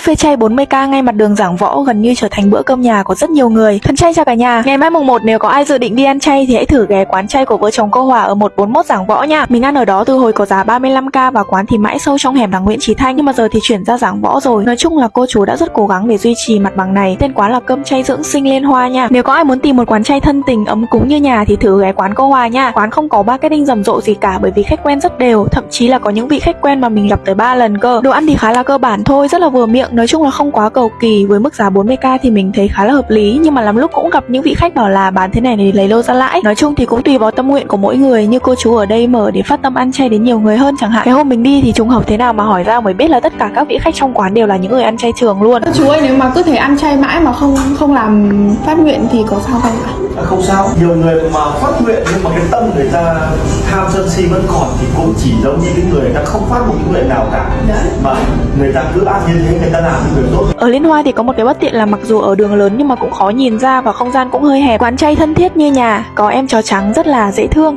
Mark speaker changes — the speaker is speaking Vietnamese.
Speaker 1: Buffet chay 40k ngay mặt đường giảng võ gần như trở thành bữa cơm nhà của rất nhiều người. Thân chay chào cả nhà. Ngày mai mùng 1 nếu có ai dự định đi ăn chay thì hãy thử ghé quán chay của vợ chồng cô Hòa ở 141 giảng võ nha. Mình ăn ở đó từ hồi có giá 35k và quán thì mãi sâu trong hẻm đằng Nguyễn Chí Thanh nhưng mà giờ thì chuyển ra giảng võ rồi. Nói chung là cô chú đã rất cố gắng để duy trì mặt bằng này. Tên quán là cơm chay dưỡng sinh Liên Hoa nha. Nếu có ai muốn tìm một quán chay thân tình ấm cúng như nhà thì thử ghé quán cô Hòa nha. Quán không có marketing rầm rộ gì cả bởi vì khách quen rất đều, thậm chí là có những vị khách quen mà mình gặp tới 3 lần cơ. Đồ ăn thì khá là cơ bản thôi, rất là vừa miệng, nói chung là không quá cầu kỳ với mức giá 40k thì mình thấy khá là hợp lý. Nhưng mà lắm lúc cũng gặp những vị khách bảo là bán thế này để lấy lô ra lãi. Nói chung thì cũng tùy vào tâm nguyện của mỗi người, như cô chú ở đây mở để phát tâm ăn chay đến nhiều người hơn chẳng hạn. Cái hôm mình đi thì trùng hợp thế nào mà hỏi ra mới biết là tất cả các vị khách trong quán đều là những người ăn chay trường luôn.
Speaker 2: Chú ơi, nếu mà cứ thể ăn chay mãi mà không không làm phát nguyện thì có sao không ạ?
Speaker 3: À, không sao nhiều người mà phát nguyện nhưng mà cái tâm người ta tham sân si vẫn còn thì cũng chỉ giống như cái người người ta không phát một cái nguyện nào cả
Speaker 2: Đấy.
Speaker 3: mà người ta cứ ăn như thế người ta làm những việc tốt
Speaker 1: Ở Liên Hoa thì có một cái bất tiện là mặc dù ở đường lớn nhưng mà cũng khó nhìn ra và không gian cũng hơi hẹp. Quán chay thân thiết như nhà, có em chó trắng rất là dễ thương.